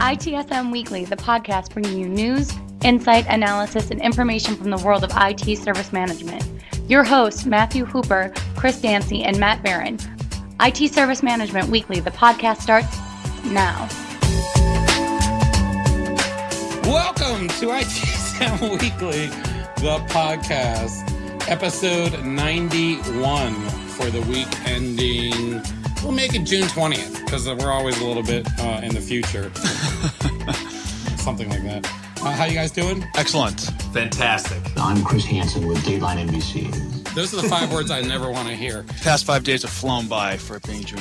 ITSM Weekly, the podcast bringing you news, insight, analysis, and information from the world of IT service management. Your hosts, Matthew Hooper, Chris Dancy, and Matt Beran. IT Service Management Weekly, the podcast starts now. Welcome to ITSM Weekly, the podcast, episode 91 for the week ending. We'll make it June 20th because we're always a little bit uh, in the future. Something like that. Uh, how you guys doing? Excellent. Fantastic. I'm Chris Hansen with Dateline NBC. Those are the five words I never want to hear. Past five days have flown by for it being June